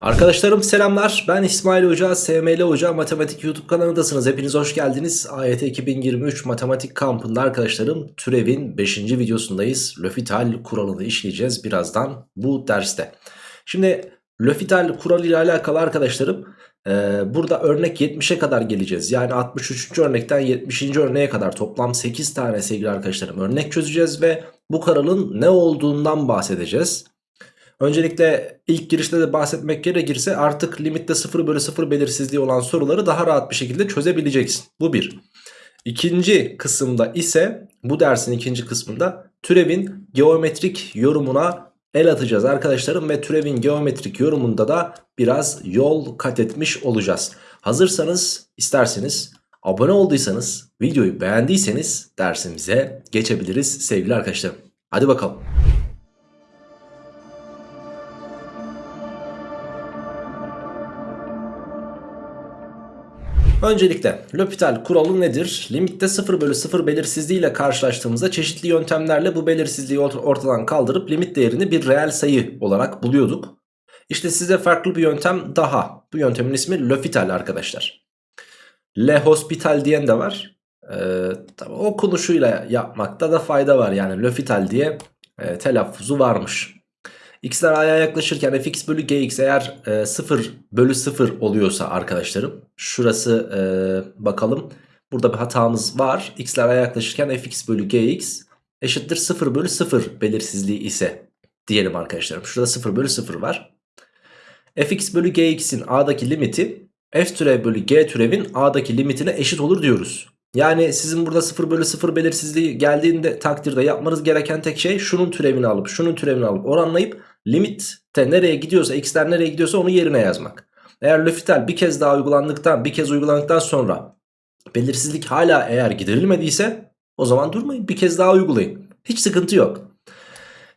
Arkadaşlarım selamlar. Ben İsmail Hoca, SML Hoca Matematik YouTube kanalındasınız. Hepiniz hoş geldiniz. AYT 2023 Matematik kampında arkadaşlarım türevin 5. videosundayız. L'Hopital kuralını işleyeceğiz birazdan bu derste. Şimdi L'Hopital kuralı ile alakalı arkadaşlarım e, burada örnek 70'e kadar geleceğiz. Yani 63. örnekten 70. örneğe kadar toplam 8 tane sevgili arkadaşlarım örnek çözeceğiz ve bu kuralın ne olduğundan bahsedeceğiz. Öncelikle ilk girişte de bahsetmek gerekirse artık limitte 0 bölü 0 belirsizliği olan soruları daha rahat bir şekilde çözebileceksin. Bu bir. İkinci kısımda ise bu dersin ikinci kısmında türevin geometrik yorumuna el atacağız arkadaşlarım. Ve türevin geometrik yorumunda da biraz yol kat etmiş olacağız. Hazırsanız isterseniz abone olduysanız videoyu beğendiyseniz dersimize geçebiliriz sevgili arkadaşlarım. Hadi bakalım. Öncelikle L'Hopital kuralı nedir? Limitte 0 bölü 0 belirsizliği ile karşılaştığımızda çeşitli yöntemlerle bu belirsizliği ortadan kaldırıp limit değerini bir reel sayı olarak buluyorduk. İşte size farklı bir yöntem daha. Bu yöntemin ismi L'Hopital arkadaşlar. Le diyen de var. Ee, tabii okunuşuyla yapmakta da fayda var. Yani L'Hopital diye e, telaffuzu varmış. X'ler a'ya yaklaşırken fx bölü gx eğer e, 0 bölü 0 oluyorsa arkadaşlarım. Şurası e, bakalım. Burada bir hatamız var. X'ler a'ya yaklaşırken fx bölü gx eşittir 0 bölü 0 belirsizliği ise diyelim arkadaşlarım. Şurada 0 bölü 0 var. fx bölü gx'in a'daki limiti f türev bölü g türevin a'daki limitine eşit olur diyoruz. Yani sizin burada 0 bölü 0 belirsizliği geldiğinde takdirde yapmanız gereken tek şey şunun türevini alıp şunun türevini alıp oranlayıp limitte nereye gidiyorsa x'ler nereye gidiyorsa onu yerine yazmak. Eğer L'Hopital bir kez daha uygulandıktan bir kez uygulandıktan sonra belirsizlik hala eğer giderilmediyse o zaman durmayın bir kez daha uygulayın. Hiç sıkıntı yok.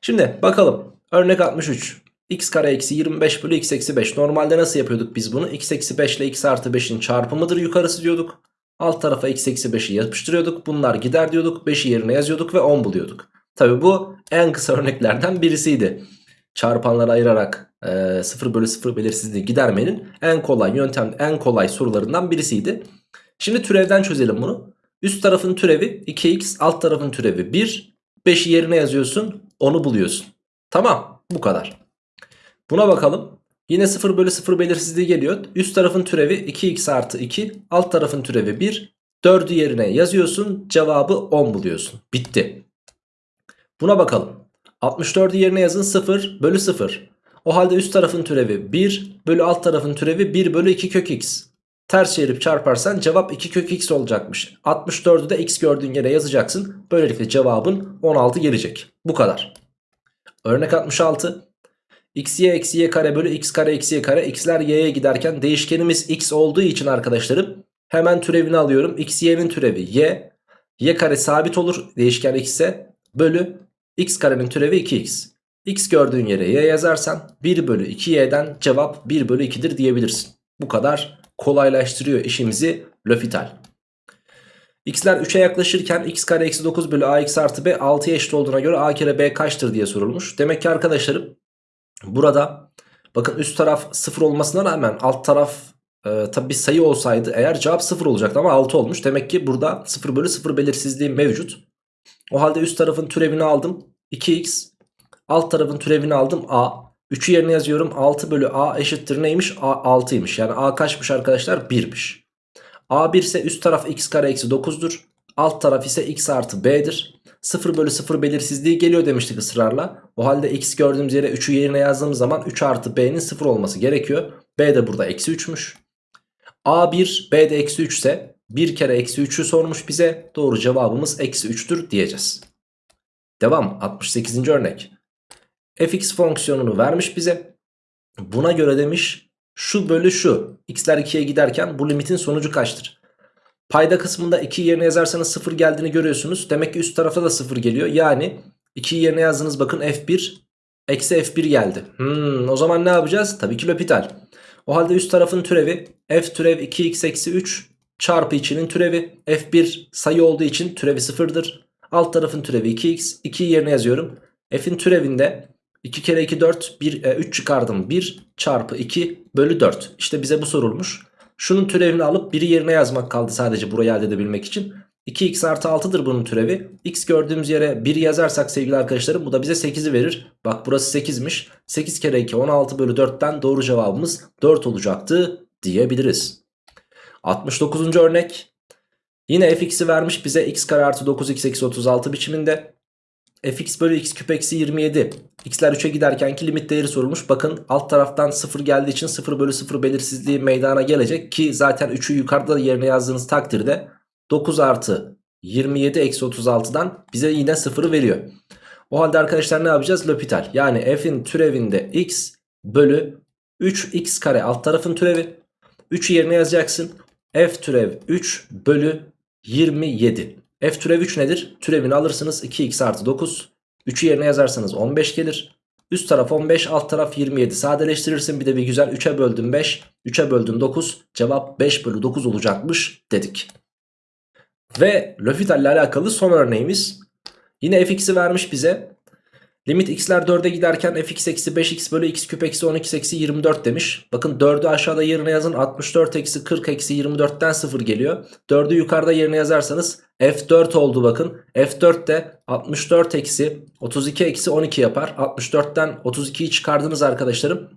Şimdi bakalım örnek 63 x kare eksi 25 bölü x eksi 5 normalde nasıl yapıyorduk biz bunu x eksi 5 ile x artı 5'in çarpımıdır yukarısı diyorduk. Alt tarafa x eksi 5'i yapıştırıyorduk. Bunlar gider diyorduk. 5'i yerine yazıyorduk ve 10 buluyorduk. Tabi bu en kısa örneklerden birisiydi. Çarpanları ayırarak e, 0 bölü 0 belirsizliği gidermenin en kolay yöntem, en kolay sorularından birisiydi. Şimdi türevden çözelim bunu. Üst tarafın türevi 2x, alt tarafın türevi 1. 5'i yerine yazıyorsun, onu buluyorsun. Tamam, bu kadar. Buna bakalım. Yine 0 bölü 0 belirsizliği geliyor. Üst tarafın türevi 2x artı 2. Alt tarafın türevi 1. 4'ü yerine yazıyorsun. Cevabı 10 buluyorsun. Bitti. Buna bakalım. 64'ü yerine yazın 0 bölü 0. O halde üst tarafın türevi 1 bölü alt tarafın türevi 1 bölü 2 kök x. Ters çevirip çarparsan cevap 2 kök x olacakmış. 64'ü de x gördüğün yere yazacaksın. Böylelikle cevabın 16 gelecek. Bu kadar. Örnek 66 x y eksi y kare bölü x kare eksi y kare x'ler y'ye giderken değişkenimiz x olduğu için arkadaşlarım hemen türevini alıyorum. x y'nin türevi y y kare sabit olur değişken x ise bölü x karenin türevi 2x. x gördüğün yere y yazarsan 1 bölü 2y'den cevap 1 bölü 2'dir diyebilirsin. Bu kadar kolaylaştırıyor işimizi L'Hopital. x'ler 3'e yaklaşırken x kare eksi 9 bölü ax artı b 6'ya eşit olduğuna göre a kere b kaçtır diye sorulmuş. Demek ki arkadaşlarım Burada bakın üst taraf 0 olmasına rağmen alt taraf e, tabi bir sayı olsaydı eğer cevap 0 olacaktı ama 6 olmuş. Demek ki burada 0 bölü 0 belirsizliği mevcut. O halde üst tarafın türevini aldım 2x alt tarafın türevini aldım a. 3'ü yerine yazıyorum 6 bölü a eşittir neymiş a 6'ymış yani a kaçmış arkadaşlar 1'miş. a 1 ise üst taraf x kare eksi 9'dur. Alt taraf ise x artı b'dir. 0 bölü 0 belirsizliği geliyor demiştik ısrarla. O halde x gördüğümüz yere 3'ü yerine yazdığımız zaman 3 artı b'nin 0 olması gerekiyor. b de burada eksi 3'müş. a 1 b de eksi 3 ise 1 kere eksi 3'ü sormuş bize. Doğru cevabımız eksi 3'tür diyeceğiz. Devam 68. örnek. fx fonksiyonunu vermiş bize. Buna göre demiş şu bölü şu. x'ler 2'ye giderken bu limitin sonucu kaçtır? Payda kısmında 2 yerine yazarsanız 0 geldiğini görüyorsunuz. Demek ki üst tarafta da 0 geliyor. Yani 2 yerine yazdınız bakın F1 eksi F1 geldi. Hmm, o zaman ne yapacağız? Tabii ki L'Hopital. O halde üst tarafın türevi F türev 2x eksi 3 çarpı içinin türevi. F1 sayı olduğu için türevi 0'dır. Alt tarafın türevi 2x. 2'yi yerine yazıyorum. F'in türevinde 2 kere 2 4 1, e, 3 çıkardım 1 çarpı 2 bölü 4 İşte bize bu sorulmuş Şunun türevini alıp 1'i yerine yazmak kaldı sadece burayı elde edebilmek için 2x artı 6'dır bunun türevi x gördüğümüz yere 1 yazarsak sevgili arkadaşlarım bu da bize 8'i verir Bak burası 8'miş 8 kere 2 16 bölü 4'ten doğru cevabımız 4 olacaktı diyebiliriz 69. örnek. Yine fx'i vermiş bize x kare artı 9x eksi 36 biçiminde. fx bölü x küp eksi 27 x'ler 3'e giderkenki limit değeri sorulmuş. Bakın alt taraftan 0 geldiği için 0 bölü 0 belirsizliği meydana gelecek ki zaten 3'ü yukarıda yerine yazdığınız takdirde 9 artı 27 eksi 36'dan bize yine 0'ı veriyor. O halde arkadaşlar ne yapacağız? L'Hopital. Yani f'in türevinde x bölü 3x kare alt tarafın türevi. 3'ü yerine yazacaksın f türev 3 bölü 27 F türev 3 nedir? Türevini alırsınız 2x artı 9. 3'ü yerine yazarsanız 15 gelir. Üst taraf 15 alt taraf 27 sadeleştirirsin bir de bir güzel 3'e böldüm 5 3'e böldüm 9 cevap 5 bölü 9 olacakmış dedik. Ve L'Hopital ile alakalı son örneğimiz yine fx'i vermiş bize Limit x'ler 4'e giderken fx eksi 5x bölü x küp eksi 12 eksi 24 demiş. Bakın 4'ü aşağıda yerine yazın 64 eksi 40 eksi 24'ten 0 geliyor. 4'ü yukarıda yerine yazarsanız f4 oldu bakın. f4 de 64 eksi 32 eksi 12 yapar. 64'ten 32'yi çıkardınız arkadaşlarım.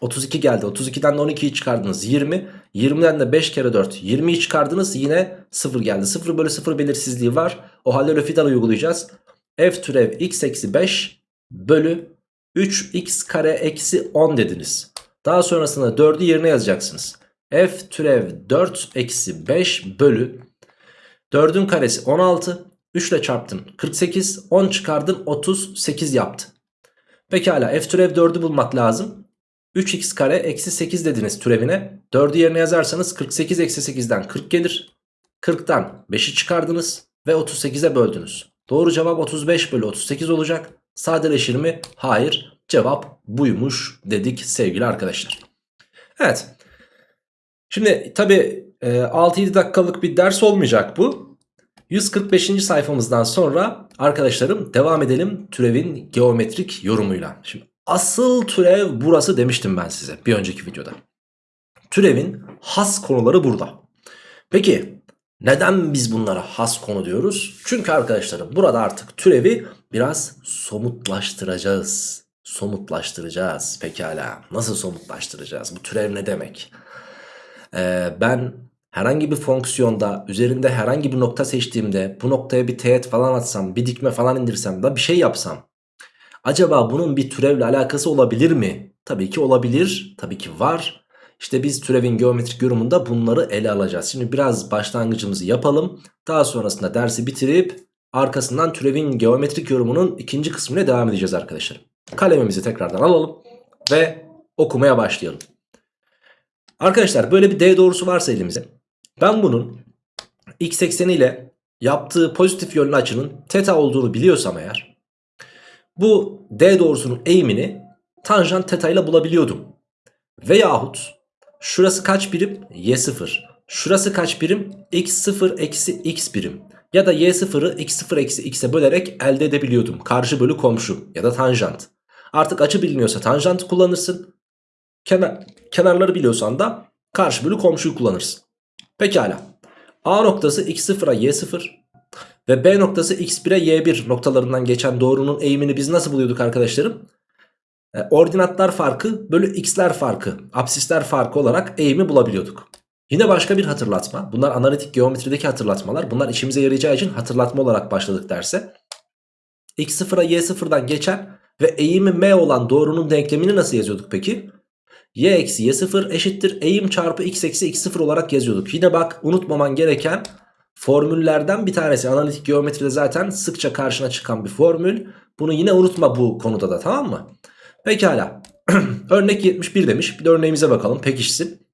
32 geldi. 32'den de 12'yi çıkardınız 20. 20'den de 5 kere 4 20'yi çıkardınız yine 0 geldi. 0 bölü 0 belirsizliği var. O halde L'Hopital uygulayacağız. f türev x eksi 5 bölü 3x kare eksi 10 dediniz. Daha sonrasında 4'ü yerine yazacaksınız. f türev 4 eksi 5 bölü 4'ün karesi 16 3 ile çarptın 48 10 çıkardın 38 yaptı. Pekala f türev 4'ü bulmak lazım. 3x kare eksi 8 dediniz türevine. 4'ü yerine yazarsanız 48 eksi 8'den 40 gelir. 40'tan 5'i çıkardınız ve 38'e böldünüz. Doğru cevap 35 bölü 38 olacak. Sadeleşir mi? Hayır. Cevap buymuş dedik sevgili arkadaşlar. Evet. Şimdi tabi 6-7 dakikalık bir ders olmayacak bu. 145. sayfamızdan sonra arkadaşlarım devam edelim türevin geometrik yorumuyla. Şimdi asıl türev burası demiştim ben size bir önceki videoda. Türevin has konuları burada. Peki neden biz bunlara has konu diyoruz? Çünkü arkadaşlarım burada artık türevi biraz somutlaştıracağız. Somutlaştıracağız pekala. Nasıl somutlaştıracağız? Bu türev ne demek? Ee, ben herhangi bir fonksiyonda üzerinde herhangi bir nokta seçtiğimde bu noktaya bir teğet falan atsam bir dikme falan indirsem da bir şey yapsam. Acaba bunun bir türevle alakası olabilir mi? Tabii ki olabilir. Tabii ki var. İşte biz türevin geometrik yorumunda bunları ele alacağız. Şimdi biraz başlangıcımızı yapalım. Daha sonrasında dersi bitirip arkasından türevin geometrik yorumunun ikinci kısmına devam edeceğiz arkadaşlar. Kalemimizi tekrardan alalım ve okumaya başlayalım. Arkadaşlar böyle bir D doğrusu varsa elimizde. Ben bunun x ekseni ile yaptığı pozitif yönlü açının teta olduğunu biliyorsam eğer bu D doğrusunun eğimini tanjant teta ile bulabiliyordum. Veyahut Şurası kaç birim? Y0. Şurası kaç birim? X0 eksi X birim. Ya da Y0'ı X0 eksi X'e bölerek elde edebiliyordum. Karşı bölü komşu ya da tanjant. Artık açı biliniyorsa tanjant kullanırsın. Kenar, kenarları biliyorsan da karşı bölü komşuyu kullanırsın. Pekala. A noktası X0'a Y0 ve B noktası X1'e Y1 noktalarından geçen doğrunun eğimini biz nasıl buluyorduk arkadaşlarım? E, ordinatlar farkı bölü x'ler farkı, absisler farkı olarak eğimi bulabiliyorduk. Yine başka bir hatırlatma. Bunlar analitik geometrideki hatırlatmalar. Bunlar işimize yarayacağı için hatırlatma olarak başladık derse. x0'a y0'dan geçen ve eğimi m olan doğrunun denklemini nasıl yazıyorduk peki? y eksi y0 eşittir eğim çarpı x eksi x0 olarak yazıyorduk. Yine bak unutmaman gereken formüllerden bir tanesi. Analitik geometride zaten sıkça karşına çıkan bir formül. Bunu yine unutma bu konuda da tamam mı? Pekala. Örnek 71 demiş. Bir de örneğimize bakalım pekişsin.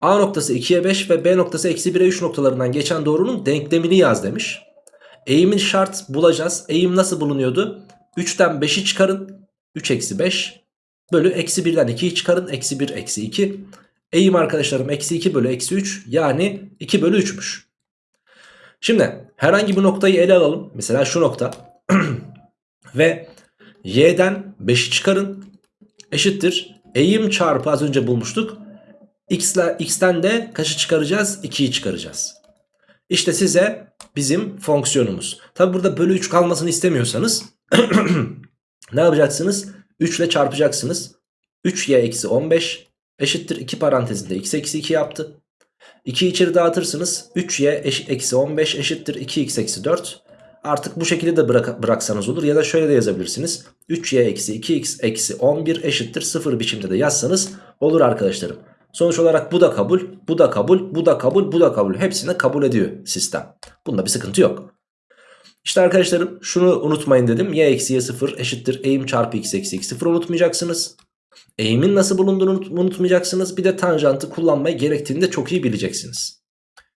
A noktası 2'ye 5 ve B noktası eksi 1'e 3 noktalarından geçen doğrunun denklemini yaz demiş. Eğimin şart bulacağız. Eğim nasıl bulunuyordu? 3'ten 5'i çıkarın. 3 eksi 5 bölü eksi 1'den 2'yi çıkarın. Eksi 1 eksi 2. Eğim arkadaşlarım eksi 2 bölü eksi 3 yani 2 bölü 3'müş. Şimdi herhangi bir noktayı ele alalım. Mesela şu nokta. ve y'den 5'i çıkarın. Eşittir. Eğim çarpı az önce bulmuştuk. X'ten de kaçı çıkaracağız? 2'yi çıkaracağız. İşte size bizim fonksiyonumuz. Tabi burada bölü 3 kalmasını istemiyorsanız ne yapacaksınız? 3 ile çarpacaksınız. 3y eksi 15 eşittir 2 parantezinde x eksi 2 yaptı. 2 içeri dağıtırsınız. 3y eş, eksi 15 eşittir 2x eksi 4. Artık bu şekilde de bırak, bıraksanız olur ya da şöyle de yazabilirsiniz. 3y eksi 2x eksi 11 eşittir 0 biçimde de yazsanız olur arkadaşlarım. Sonuç olarak bu da kabul, bu da kabul, bu da kabul, bu da kabul. Hepsini kabul ediyor sistem. Bunda bir sıkıntı yok. İşte arkadaşlarım şunu unutmayın dedim. y eksi y 0 eşittir eğim çarpı x eksi x 0 unutmayacaksınız. Eğimin nasıl bulunduğunu unutmayacaksınız. Bir de tanjantı kullanmayı gerektiğini de çok iyi bileceksiniz.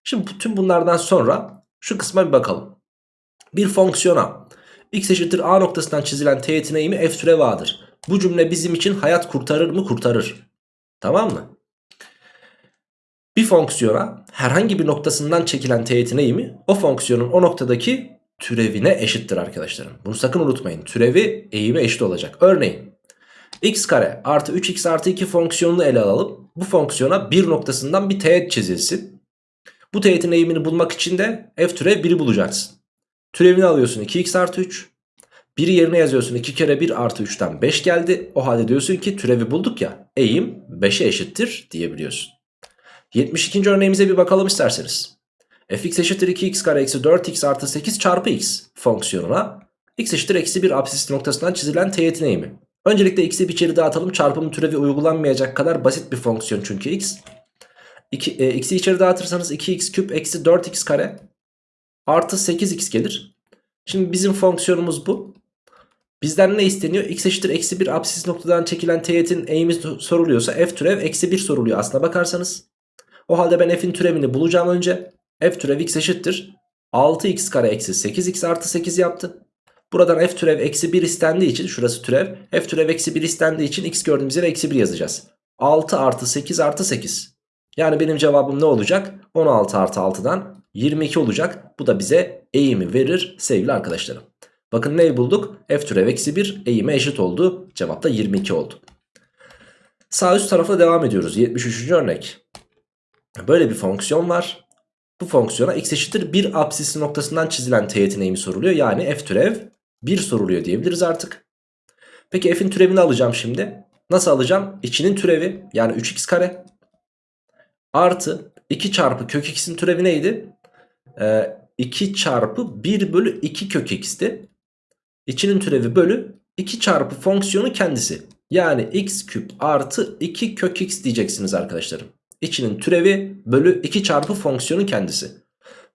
Şimdi tüm bunlardan sonra şu kısma bir bakalım. Bir fonksiyona x eşittir a noktasından çizilen teğetin eğimi f türev a'dır. Bu cümle bizim için hayat kurtarır mı? Kurtarır. Tamam mı? Bir fonksiyona herhangi bir noktasından çekilen teğetin eğimi o fonksiyonun o noktadaki türevine eşittir arkadaşlarım. Bunu sakın unutmayın. Türevi eğime eşit olacak. Örneğin x kare artı 3x artı 2 fonksiyonunu ele alalım. Bu fonksiyona bir noktasından bir teğet çizilsin. Bu teğetin eğimini bulmak için de f türev 1'i bulacaksın. Türevini alıyorsun 2x artı 3. 1'i yerine yazıyorsun 2 kere 1 artı 3'ten 5 geldi. O halde diyorsun ki türevi bulduk ya eğim 5'e eşittir diyebiliyorsun. 72. örneğimize bir bakalım isterseniz. fx eşittir 2x kare eksi 4x artı 8 çarpı x fonksiyonuna x eşittir eksi 1 absis noktasından çizilen teğetin eğimi. Öncelikle x'i bir içeri dağıtalım. Çarpım türevi uygulanmayacak kadar basit bir fonksiyon çünkü x. 2, e, x'i içeri dağıtırsanız 2x küp eksi 4x kare artı 8x gelir. Şimdi bizim fonksiyonumuz bu. Bizden ne isteniyor? x eşittir eksi 1 absis noktadan çekilen teğetin eğimi soruluyorsa f türev eksi 1 soruluyor aslına bakarsanız. O halde ben f'in türevini bulacağım önce. f türev x eşittir. 6x kare eksi 8x artı 8 yaptı. Buradan f türev eksi 1 istendiği için şurası türev. f türev eksi 1 istendiği için x gördüğümüz yere eksi 1 yazacağız. 6 artı 8 artı 8. Yani benim cevabım ne olacak? 16 artı 6'dan 22 olacak. Bu da bize eğimi verir sevgili arkadaşlarım. Bakın neyi bulduk? f türev eksi 1 eğime eşit oldu. Cevap da 22 oldu. Sağ üst tarafa devam ediyoruz. 73. örnek. Böyle bir fonksiyon var. Bu fonksiyona x eşittir 1 absisi noktasından çizilen teğetin eğimi soruluyor. Yani f türev 1 soruluyor diyebiliriz artık. Peki f'in türevini alacağım şimdi. Nasıl alacağım? İçinin türevi yani 3x kare artı 2 çarpı kök x'in türevi neydi? Ee, 2 çarpı 1 bölü 2 kök x'ti. İçinin türevi bölü 2 çarpı fonksiyonu kendisi. Yani x küp artı 2 kök x diyeceksiniz arkadaşlarım. İçinin türevi bölü 2 çarpı fonksiyonu kendisi.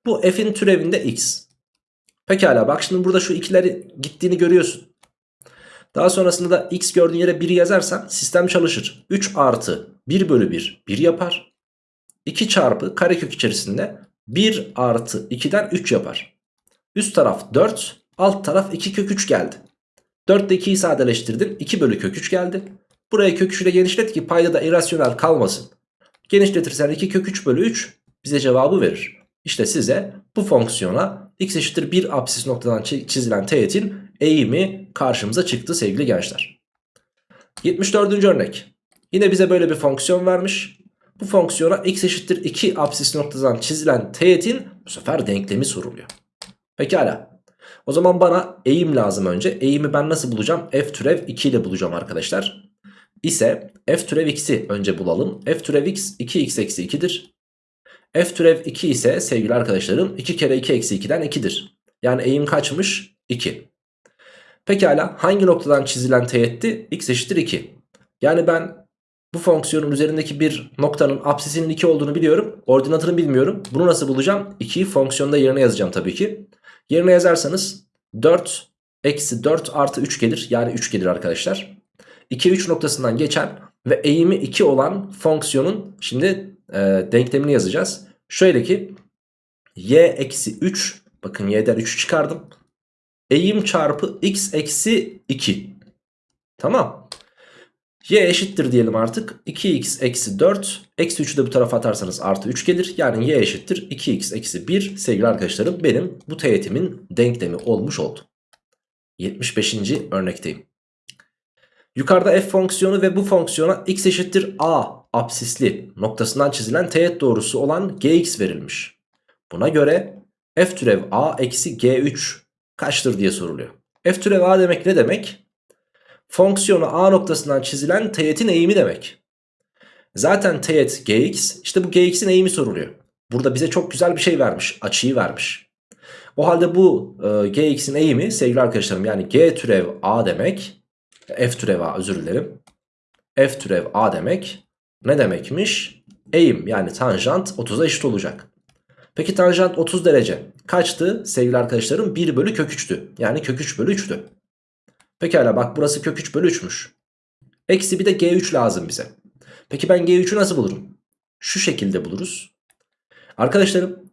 Bu f'in türevinde x. Pekala bak şimdi burada şu ikileri gittiğini görüyorsun. Daha sonrasında da x gördüğün yere 1'i yazarsan sistem çalışır. 3 artı 1 bölü 1 1 yapar. 2 çarpı karekök içerisinde 1 artı 2'den 3 yapar. Üst taraf 4 alt taraf 2 kök 3 geldi. 4 ile 2'yi sadeleştirdin 2 bölü kök 3 geldi. Buraya kök 3 ile genişlet ki payda da irrasyonel kalmasın. Genişletirsen 2 kök 3 bölü 3 bize cevabı verir. İşte size bu fonksiyona x eşittir 1 apsis noktadan çizilen teğetin eğimi karşımıza çıktı sevgili gençler. 74. örnek. Yine bize böyle bir fonksiyon vermiş. Bu fonksiyona x eşittir 2 apsis noktadan çizilen teğetin bu sefer denklemi soruluyor. Pekala. O zaman bana eğim lazım önce. Eğimi ben nasıl bulacağım? f türev 2 ile bulacağım arkadaşlar. İse f türev x'i önce bulalım. f türev x 2x eksi 2'dir. f türev 2 ise sevgili arkadaşlarım 2 kere 2 eksi 2'den 2'dir. Yani eğim kaçmış? 2. Pekala hangi noktadan çizilen teğetti? x eşittir 2. Yani ben bu fonksiyonun üzerindeki bir noktanın apsisinin 2 olduğunu biliyorum. Ordinatını bilmiyorum. Bunu nasıl bulacağım? 2'yi fonksiyonda yerine yazacağım tabii ki. Yerine yazarsanız 4 eksi 4 artı 3 gelir. Yani 3 gelir arkadaşlar. 2 3 noktasından geçen ve eğimi 2 olan fonksiyonun şimdi e, denklemini yazacağız. Şöyle ki y eksi 3 bakın y'den 3'ü çıkardım. Eğim çarpı x eksi 2. Tamam. Y eşittir diyelim artık. 2x eksi 4. Eksi 3'ü de bu tarafa atarsanız artı 3 gelir. Yani y eşittir 2x eksi 1 sevgili arkadaşlarım benim bu teğetimin denklemi olmuş oldu. 75. örnekteyim. Yukarıda f fonksiyonu ve bu fonksiyona x eşittir a absisli noktasından çizilen teğet doğrusu olan gx verilmiş. Buna göre f türev a eksi g3 kaçtır diye soruluyor. f türev a demek ne demek? Fonksiyonu a noktasından çizilen teğetin eğimi demek. Zaten teğet gx işte bu gx'in eğimi soruluyor. Burada bize çok güzel bir şey vermiş açıyı vermiş. O halde bu e, gx'in eğimi sevgili arkadaşlarım yani g türev a demek f türev a özür dilerim. f türev a demek ne demekmiş? Eğim yani tanjant 30'a eşit olacak. Peki tanjant 30 derece kaçtı sevgili arkadaşlarım? 1 bölü kök 3'tü. Yani kök 3 bölü 3'tü. Pekala bak burası kök 3 bölü 3'müş. Eksi bir de g3 lazım bize. Peki ben g3'ü nasıl bulurum? Şu şekilde buluruz. Arkadaşlarım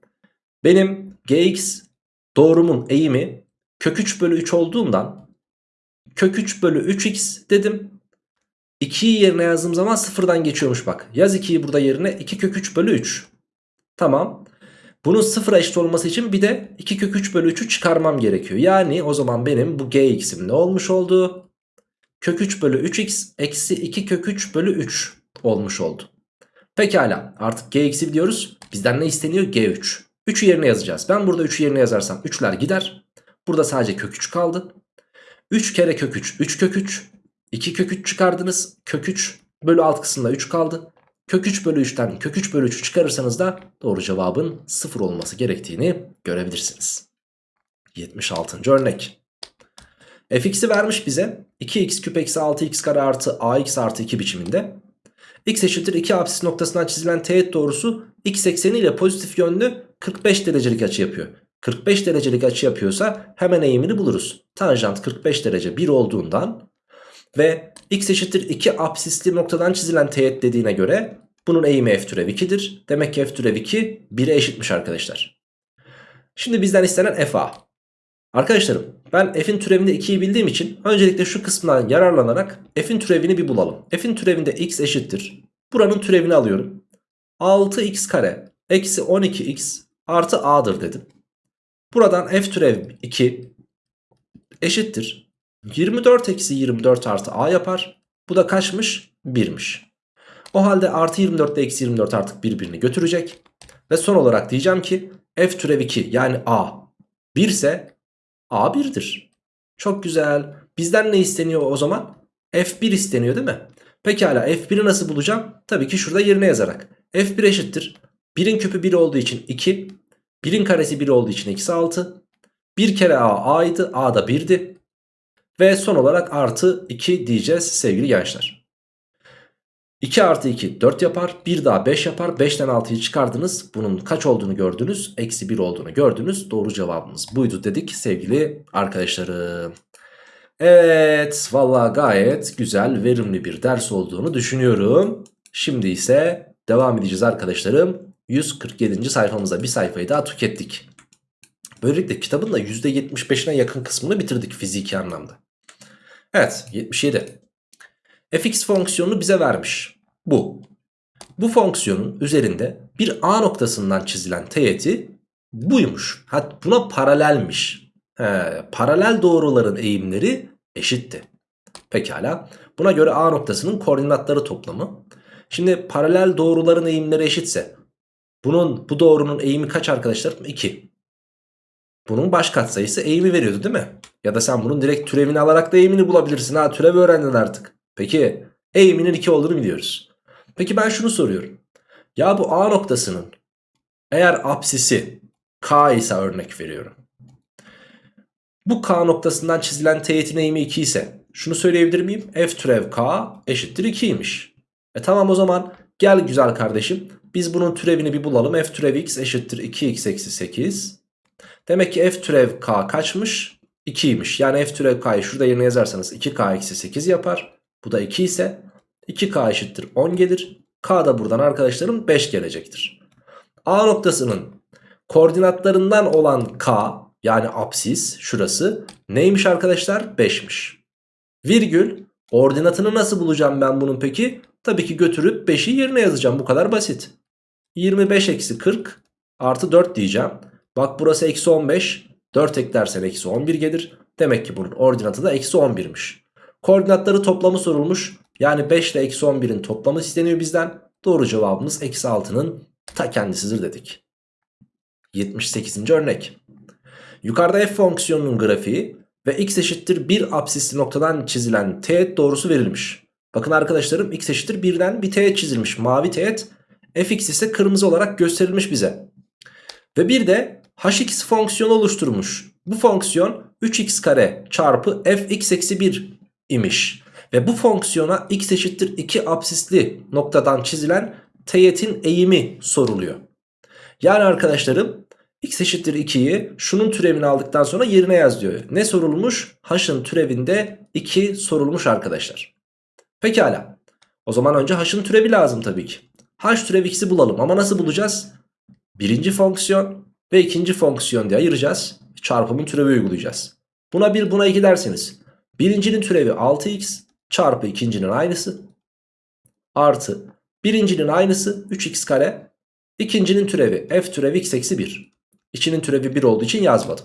benim gx doğrumun eğimi kök 3 bölü 3 olduğundan kök 3 bölü 3x dedim. 2'yi yerine yazdığım zaman sıfırdan geçiyormuş bak. Yaz 2'yi burada yerine 2 kök 3 bölü 3. Tamam. Bunun sıfıra eşit olması için bir de 2 kök 3 bölü 3'ü çıkarmam gerekiyor. Yani o zaman benim bu gx'im ne olmuş oldu? Kök 3 bölü 3x eksi 2 kök 3 bölü 3 olmuş oldu. Pekala artık gx'i biliyoruz. Bizden ne isteniyor? g3. 3'ü yerine yazacağız. Ben burada 3'ü yerine yazarsam 3'ler gider. Burada sadece kök 3 kaldı. 3 kere kök 3 3 kök 3. 2 kök 3 çıkardınız. Kök 3 bölü alt kısımda 3 kaldı. Kök 3 bölü 3'ten kök 3 bölü 3'ü çıkarırsanız da doğru cevabın 0 olması gerektiğini görebilirsiniz. 76. örnek. fx'i vermiş bize 2x küp eksi 6x kare artı ax artı 2 biçiminde. x eşittir 2 apsis noktasından çizilen teğet doğrusu x ekseni ile pozitif yönlü 45 derecelik açı yapıyor. 45 derecelik açı yapıyorsa hemen eğimini buluruz. Tanjant 45 derece 1 olduğundan ve x eşittir 2 apsisli noktadan çizilen teğet dediğine göre bunun eğimi f türev 2'dir. Demek ki f türev 2 1'e eşitmiş arkadaşlar. Şimdi bizden istenen f a. Arkadaşlarım ben f'in türevinde 2'yi bildiğim için öncelikle şu kısmından yararlanarak f'in türevini bir bulalım. f'in türevinde x eşittir. Buranın türevini alıyorum. 6x kare eksi 12x artı a'dır dedim. Buradan f türev 2 eşittir. 24 eksi 24 artı a yapar. Bu da kaçmış? 1'miş. O halde artı 24 ile eksi 24 artık birbirini götürecek. Ve son olarak diyeceğim ki f türev 2 yani a 1 ise a 1'dir. Çok güzel. Bizden ne isteniyor o zaman? f1 isteniyor değil mi? Pekala f1'i nasıl bulacağım? Tabii ki şurada yerine yazarak. f1 eşittir. 1'in küpü 1 olduğu için 2. 1'in karesi 1 olduğu için eksi 6. 1 kere a a'ydı. a da 1'di. Ve son olarak artı 2 diyeceğiz sevgili gençler. 2 artı 2 4 yapar. 1 daha 5 yapar. 5'ten 6'yı çıkardınız. Bunun kaç olduğunu gördünüz. Eksi 1 olduğunu gördünüz. Doğru cevabımız buydu dedik sevgili arkadaşlarım. Evet valla gayet güzel verimli bir ders olduğunu düşünüyorum. Şimdi ise devam edeceğiz arkadaşlarım. 147. sayfamıza bir sayfayı daha tükettik. Böylelikle kitabın da %75'ine yakın kısmını bitirdik fiziki anlamda. Evet 77. fx fonksiyonunu bize vermiş. Bu. Bu fonksiyonun üzerinde bir a noktasından çizilen teğeti buymuş. Hatta buna paralelmiş. He, paralel doğruların eğimleri eşitti. Pekala. Buna göre a noktasının koordinatları toplamı. Şimdi paralel doğruların eğimleri eşitse bunun bu doğrunun eğimi kaç arkadaşlar? 2. Bunun baş katsayısı eğimi veriyordu değil mi? Ya da sen bunun direkt türevini alarak da eğimini bulabilirsin. Ha türev öğrendin artık. Peki eğiminin 2 olduğunu biliyoruz. Peki ben şunu soruyorum. Ya bu A noktasının eğer apsisi K ise örnek veriyorum. Bu K noktasından çizilen teğetin eğimi 2 ise şunu söyleyebilir miyim? F türev K eşittir 2'ymiş. E tamam o zaman gel güzel kardeşim biz bunun türevini bir bulalım. F türev x eşittir 2x eksi 8. Demek ki f türev k kaçmış? 2'ymiş. Yani f türev k'yı şurada yerine yazarsanız 2k eksi 8 yapar. Bu da 2 ise 2k eşittir 10 gelir. K da buradan arkadaşlarım 5 gelecektir. A noktasının koordinatlarından olan K yani apsis şurası neymiş arkadaşlar? 5'miş. Virgül ordinatını nasıl bulacağım ben bunun peki? Tabii ki götürüp 5'i yerine yazacağım bu kadar basit. 25 eksi 40 artı 4 diyeceğim. Bak burası eksi 15. 4 eklersen eksi 11 gelir. Demek ki bunun ordinatı da eksi 11'miş. Koordinatları toplamı sorulmuş. Yani 5 ile eksi 11'in toplamı isteniyor bizden. Doğru cevabımız eksi 6'nın ta kendisidir dedik. 78. örnek. Yukarıda f fonksiyonunun grafiği ve x eşittir 1 absisli noktadan çizilen teğet doğrusu verilmiş. Bakın arkadaşlarım x eşittir 1'den bir teğet çizilmiş. Mavi teğet fx ise kırmızı olarak gösterilmiş bize. Ve bir de hx fonksiyonu oluşturmuş. Bu fonksiyon 3x kare çarpı fx eksi 1 imiş. Ve bu fonksiyona x eşittir 2 absisli noktadan çizilen teğetin eğimi soruluyor. Yani arkadaşlarım x eşittir 2'yi şunun türevini aldıktan sonra yerine yaz diyor. Ne sorulmuş? h'ın türevinde 2 sorulmuş arkadaşlar. Pekala. O zaman önce h'ın türevi lazım tabii ki. H türevi x'i bulalım ama nasıl bulacağız? Birinci fonksiyon ve ikinci fonksiyon diye ayıracağız. Çarpımın türevi uygulayacağız. Buna 1 buna 2 derseniz. Birincinin türevi 6x çarpı ikincinin aynısı. Artı birincinin aynısı 3x kare. İkincinin türevi f türevi x eksi 1. İçinin türevi 1 olduğu için yazmadım.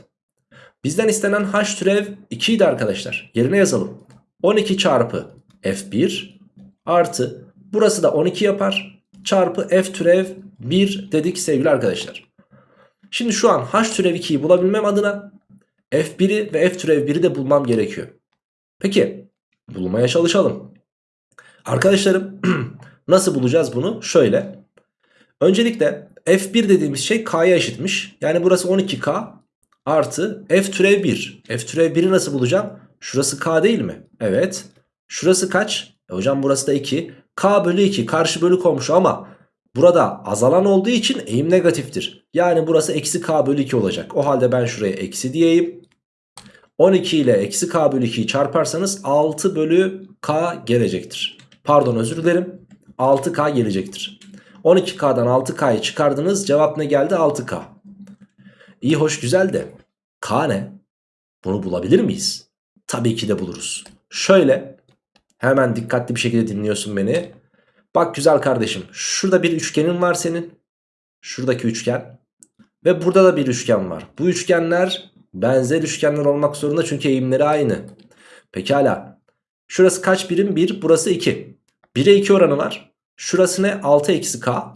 Bizden istenen h türev 2 idi arkadaşlar. Yerine yazalım. 12 çarpı f1 artı burası da 12 yapar. Çarpı f türev 1 dedik sevgili arkadaşlar. Şimdi şu an h türev 2'yi bulabilmem adına f1'i ve f türev 1'i de bulmam gerekiyor. Peki bulmaya çalışalım. Arkadaşlarım nasıl bulacağız bunu? Şöyle. Öncelikle f1 dediğimiz şey k'ya eşitmiş. Yani burası 12k artı f türev 1. f türev 1'i nasıl bulacağım? Şurası k değil mi? Evet. Şurası kaç? E hocam burası da 2. k bölü 2 karşı bölü komşu ama burada azalan olduğu için eğim negatiftir. Yani burası eksi k bölü 2 olacak. O halde ben şuraya eksi diyeyim. 12 ile eksi k bölü 2'yi çarparsanız 6 bölü k gelecektir. Pardon özür dilerim. 6k gelecektir. 12k'dan 6k'yı çıkardınız. Cevap ne geldi? 6k. İyi hoş güzel de k ne? Bunu bulabilir miyiz? Tabii ki de buluruz. Şöyle hemen dikkatli bir şekilde dinliyorsun beni. Bak güzel kardeşim şurada bir üçgenin var senin. Şuradaki üçgen. Ve burada da bir üçgen var. Bu üçgenler benzer üçgenler olmak zorunda çünkü eğimleri aynı. Pekala. Şurası kaç birim? 1. Burası 2. 1'e 2 oranı var. Şurası ne? 6 eksi k.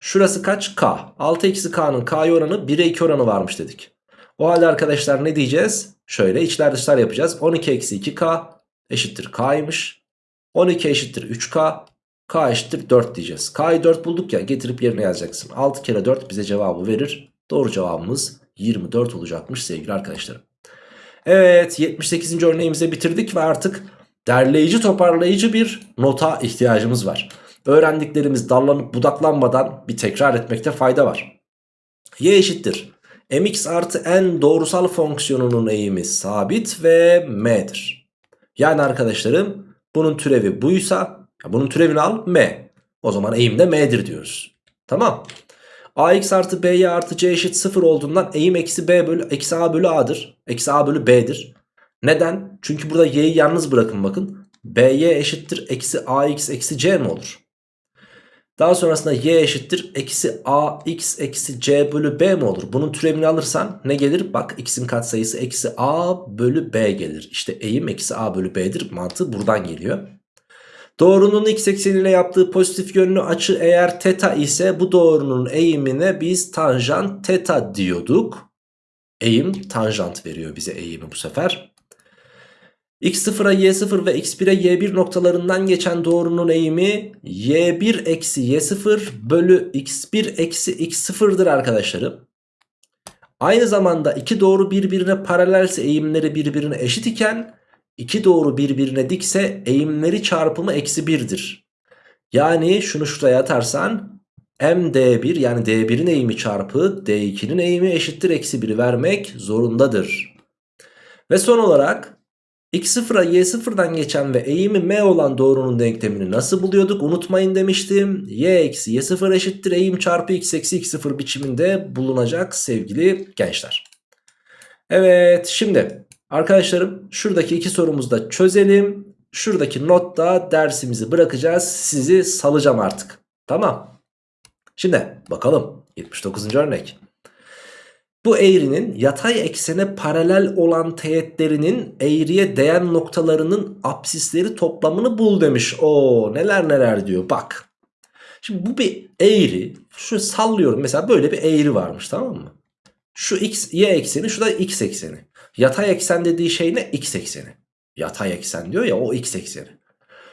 Şurası kaç? K. 6 eksi k'nın k'ya oranı 1'e 2 oranı varmış dedik. O halde arkadaşlar ne diyeceğiz? Şöyle içler dışlar yapacağız. 12 eksi 2k eşittir k'ymış. 12 eşittir 3k. K eşittir 4 diyeceğiz. K'yı 4 bulduk ya getirip yerine yazacaksın. 6 kere 4 bize cevabı verir. Doğru cevabımız 24 olacakmış sevgili arkadaşlarım. Evet 78. örneğimizi bitirdik ve artık derleyici toparlayıcı bir nota ihtiyacımız var. Öğrendiklerimiz dallanıp budaklanmadan bir tekrar etmekte fayda var. Y eşittir. mx artı n doğrusal fonksiyonunun eğimi sabit ve m'dir. Yani arkadaşlarım bunun türevi buysa bunun türevini al m. O zaman eğim de m'dir diyoruz. Tamam. ax artı by artı c eşit 0 olduğundan eğim eksi b bölü eksi a bölü a'dır. Eksi a bölü b'dir. Neden? Çünkü burada y'yi yalnız bırakın bakın. by eşittir eksi ax eksi c mi olur? Daha sonrasında y eşittir eksi ax eksi c bölü b mi olur? Bunun türevini alırsan ne gelir? Bak x'in katsayısı eksi a bölü b gelir. İşte eğim eksi a bölü b'dir. Mantığı buradan geliyor. Doğrunun x ekseniyle yaptığı pozitif yönlü açı eğer teta ise bu doğrunun eğimine biz tanjant teta diyorduk. Eğim tanjant veriyor bize eğimi bu sefer. X0'a y0 ve x1'e y1 noktalarından geçen doğrunun eğimi y1 eksi y0 bölü x1 eksi x0'dır arkadaşlarım. Aynı zamanda iki doğru birbirine paralelse eğimleri birbirine eşit iken iki doğru birbirine dikse eğimleri çarpımı eksi 1'dir. Yani şunu şuraya atarsan md1 yani d1'in eğimi çarpı d2'nin eğimi eşittir eksi 1'i vermek zorundadır. Ve son olarak x0'a y0'dan geçen ve eğimi m olan doğrunun denklemini nasıl buluyorduk unutmayın demiştim. y eksi y0 eşittir eğim çarpı x eksi x0 biçiminde bulunacak sevgili gençler. Evet şimdi arkadaşlarım şuradaki iki sorumuzu da çözelim. Şuradaki notta dersimizi bırakacağız. Sizi salacağım artık. Tamam. Şimdi bakalım 79. örnek. Bu eğrinin yatay eksene paralel olan teğetlerinin eğriye değen noktalarının apsisleri toplamını bul demiş. Oo neler neler diyor bak. Şimdi bu bir eğri. Şu sallıyorum mesela böyle bir eğri varmış tamam mı? Şu x, y ekseni şu da x ekseni. Yatay eksen dediği şey ne? X ekseni. Yatay eksen diyor ya o x ekseni.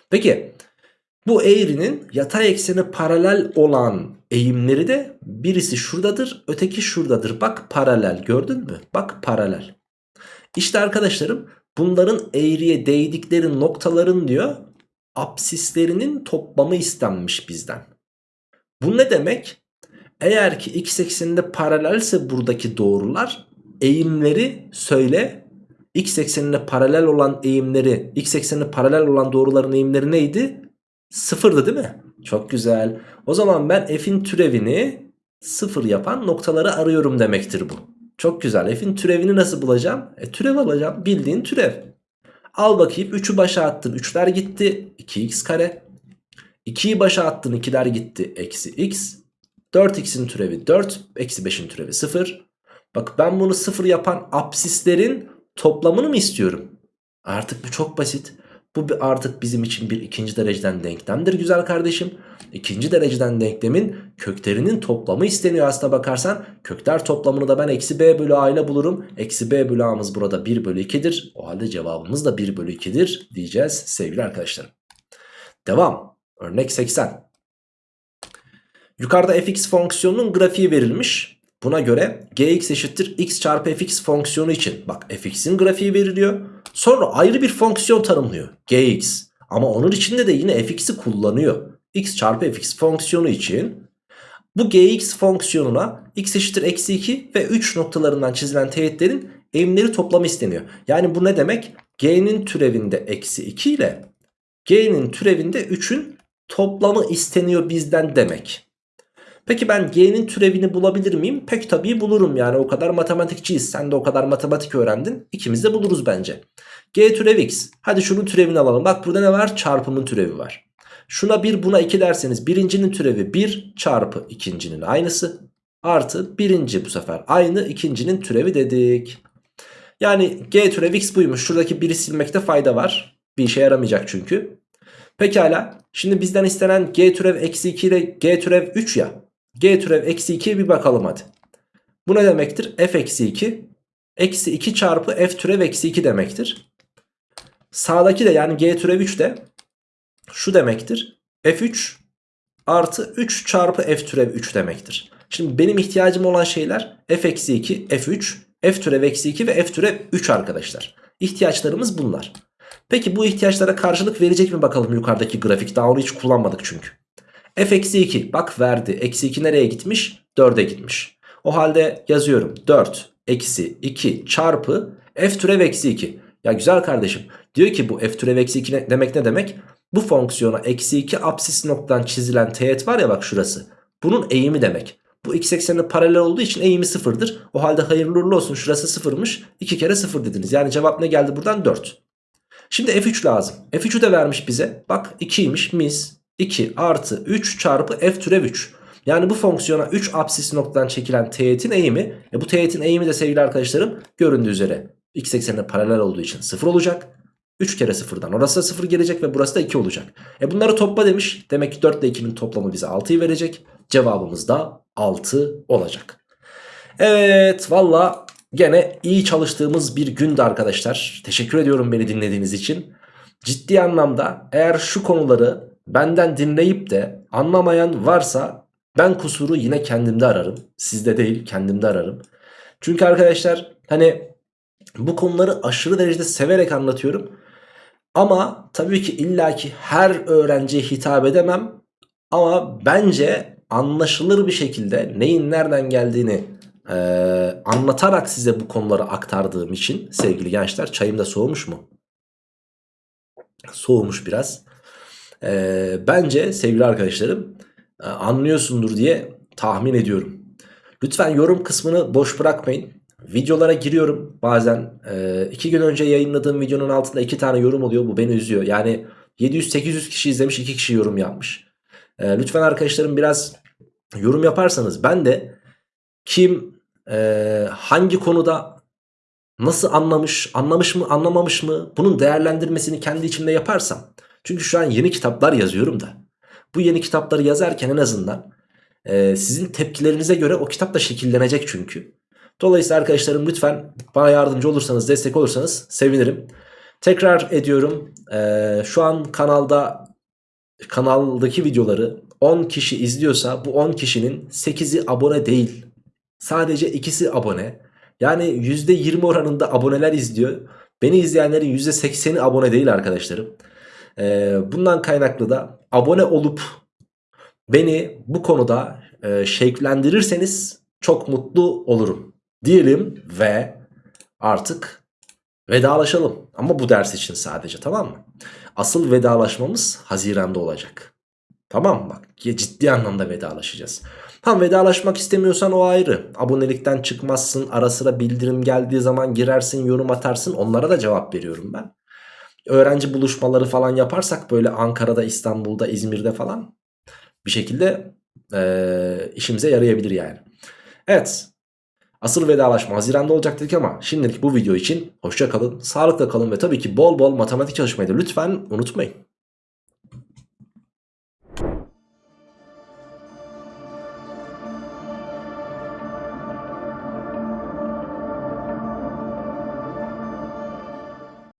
Peki bu eğrinin yatay ekseni paralel olan eğimleri de birisi şuradadır öteki şuradadır. Bak paralel gördün mü? Bak paralel. İşte arkadaşlarım bunların eğriye değdikleri noktaların diyor apsislerinin toplamı istenmiş bizden. Bu ne demek? Eğer ki x ekseninde paralelse buradaki doğrular eğimleri söyle. X eksenine paralel olan eğimleri, x eksenine paralel olan doğruların eğimleri neydi? Sıfırdı değil mi? Çok güzel. O zaman ben f'in türevini sıfır yapan noktaları arıyorum demektir bu. Çok güzel. F'in türevini nasıl bulacağım? E türev alacağım. Bildiğin türev. Al bakayım 3'ü başa attın. 3'ler gitti. 2x kare. 2'yi başa attın. 2'ler gitti. Eksi x. 4x'in türevi 4. Eksi 5'in türevi 0. Bak ben bunu 0 yapan apsislerin toplamını mı istiyorum? Artık bu çok basit. Bu artık bizim için bir ikinci dereceden denklemdir güzel kardeşim. İkinci dereceden denklemin köklerinin toplamı isteniyor aslına bakarsan. Kökler toplamını da ben eksi b bölü a ile bulurum. Eksi b bölü a'mız burada 1 bölü 2'dir. O halde cevabımız da 1 bölü 2'dir diyeceğiz sevgili arkadaşlarım. Devam. Örnek 80. Yukarıda fx fonksiyonunun grafiği verilmiş. Buna göre gx eşittir x çarpı fx fonksiyonu için bak fx'in grafiği veriliyor. Sonra ayrı bir fonksiyon tanımlıyor gx. Ama onun içinde de yine fx'i kullanıyor. x çarpı fx fonksiyonu için bu gx fonksiyonuna x eşittir eksi 2 ve 3 noktalarından çizilen teğetlerin eğimleri toplamı isteniyor. Yani bu ne demek? g'nin türevinde eksi 2 ile g'nin türevinde 3'ün toplamı isteniyor bizden demek. Peki ben g'nin türevini bulabilir miyim? Pek tabii bulurum yani o kadar matematikçiyiz. Sen de o kadar matematik öğrendin. İkimiz de buluruz bence. g türev x. Hadi şunun türevini alalım. Bak burada ne var? Çarpımın türevi var. Şuna 1 buna 2 derseniz birincinin türevi 1 çarpı ikincinin aynısı. Artı birinci bu sefer aynı ikincinin türevi dedik. Yani g türev x buymuş. Şuradaki 1'i silmekte fayda var. Bir işe yaramayacak çünkü. Pekala. Şimdi bizden istenen g türev eksi 2 ile g türev 3 ya. G türev eksi 2'ye bir bakalım hadi. Bu ne demektir? F eksi 2. Eksi 2 çarpı F türev eksi 2 demektir. Sağdaki de yani G türev 3 de şu demektir. F3 artı 3 çarpı F türev 3 demektir. Şimdi benim ihtiyacım olan şeyler F eksi 2, F3, F türev eksi 2 ve F türev 3 arkadaşlar. İhtiyaçlarımız bunlar. Peki bu ihtiyaçlara karşılık verecek mi bakalım yukarıdaki grafik? Daha onu hiç kullanmadık çünkü f eksi 2 bak verdi. Eksi 2 nereye gitmiş? 4'e gitmiş. O halde yazıyorum 4 eksi 2 çarpı f türev eksi 2. Ya güzel kardeşim diyor ki bu f türev eksi 2 ne, demek ne demek? Bu fonksiyona eksi 2 apsis noktadan çizilen teğet var ya bak şurası. Bunun eğimi demek. Bu x eksenine paralel olduğu için eğimi sıfırdır. O halde hayırlı uğurlu olsun şurası sıfırmış. 2 kere sıfır dediniz. Yani cevap ne geldi buradan 4. Şimdi f3 lazım. f3'ü de vermiş bize. Bak 2'ymiş mis. 2 artı 3 çarpı f türev 3. Yani bu fonksiyona 3 apsis noktadan çekilen teğetin eğimi. E bu teğetin eğimi de sevgili arkadaşlarım göründüğü üzere x eksenine paralel olduğu için 0 olacak. 3 kere 0'dan orası da 0 gelecek ve burası da 2 olacak. E bunları topla demiş. Demek ki 4 ile 2'nin toplamı bize 6'yı verecek. Cevabımız da 6 olacak. Evet valla gene iyi çalıştığımız bir gündü arkadaşlar. Teşekkür ediyorum beni dinlediğiniz için. Ciddi anlamda eğer şu konuları benden dinleyip de anlamayan varsa ben kusuru yine kendimde ararım. Sizde değil kendimde ararım. Çünkü arkadaşlar hani bu konuları aşırı derecede severek anlatıyorum. Ama tabii ki illaki her öğrenciye hitap edemem. Ama bence anlaşılır bir şekilde neyin nereden geldiğini e, anlatarak size bu konuları aktardığım için sevgili gençler çayım da soğumuş mu? Soğumuş biraz. E, bence sevgili arkadaşlarım e, anlıyorsundur diye tahmin ediyorum. Lütfen yorum kısmını boş bırakmayın. Videolara giriyorum bazen. E, iki gün önce yayınladığım videonun altında iki tane yorum oluyor. Bu beni üzüyor. Yani 700-800 kişi izlemiş iki kişi yorum yapmış. E, lütfen arkadaşlarım biraz yorum yaparsanız ben de kim Ee, hangi konuda nasıl anlamış, anlamış mı, anlamamış mı bunun değerlendirmesini kendi içimde yaparsam. Çünkü şu an yeni kitaplar yazıyorum da. Bu yeni kitapları yazarken en azından e, sizin tepkilerinize göre o kitap da şekillenecek çünkü. Dolayısıyla arkadaşlarım lütfen bana yardımcı olursanız, destek olursanız sevinirim. Tekrar ediyorum e, şu an kanalda kanaldaki videoları 10 kişi izliyorsa bu 10 kişinin 8'i abone değil. Sadece ikisi abone. Yani %20 oranında aboneler izliyor. Beni izleyenlerin %80'i abone değil arkadaşlarım. Ee, bundan kaynaklı da abone olup beni bu konuda e, şevklendirirseniz çok mutlu olurum. Diyelim ve artık vedalaşalım. Ama bu ders için sadece tamam mı? Asıl vedalaşmamız Haziran'da olacak. Tamam mı? Bak ciddi anlamda vedalaşacağız. Tam vedalaşmak istemiyorsan o ayrı. Abonelikten çıkmazsın. Ara sıra bildirim geldiği zaman girersin, yorum atarsın. Onlara da cevap veriyorum ben. Öğrenci buluşmaları falan yaparsak böyle Ankara'da, İstanbul'da, İzmir'de falan bir şekilde e, işimize yarayabilir yani. Evet. Asıl vedalaşma Haziran'da olacak dedik ama şimdilik bu video için hoşça kalın, sağlıkla kalın ve tabii ki bol bol matematik çalışmayı da lütfen unutmayın.